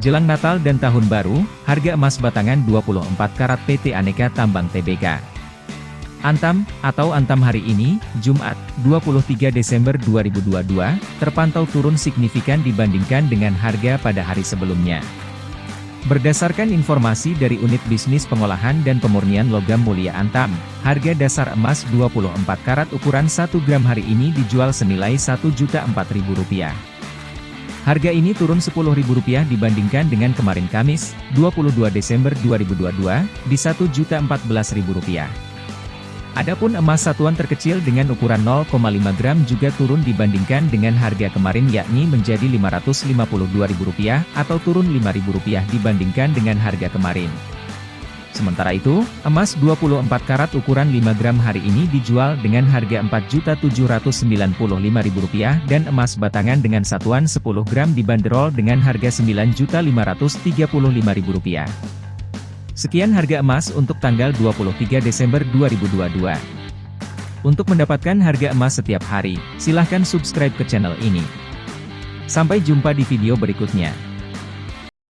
Jelang Natal dan Tahun Baru, harga emas batangan 24 karat PT Aneka Tambang TBK. Antam, atau Antam hari ini, Jumat, 23 Desember 2022, terpantau turun signifikan dibandingkan dengan harga pada hari sebelumnya. Berdasarkan informasi dari Unit Bisnis Pengolahan dan Pemurnian Logam Mulia Antam, harga dasar emas 24 karat ukuran 1 gram hari ini dijual senilai Rp1.004.000. Harga ini turun Rp10.000 dibandingkan dengan kemarin Kamis, 22 Desember 2022, di Rp1.014.000. Adapun emas satuan terkecil dengan ukuran 0,5 gram juga turun dibandingkan dengan harga kemarin yakni menjadi Rp552.000 atau turun Rp5.000 dibandingkan dengan harga kemarin. Sementara itu, emas 24 karat ukuran 5 gram hari ini dijual dengan harga Rp4.795.000 dan emas batangan dengan satuan 10 gram dibanderol dengan harga Rp9.535.000. Sekian harga emas untuk tanggal 23 Desember 2022. Untuk mendapatkan harga emas setiap hari, silahkan subscribe ke channel ini. Sampai jumpa di video berikutnya.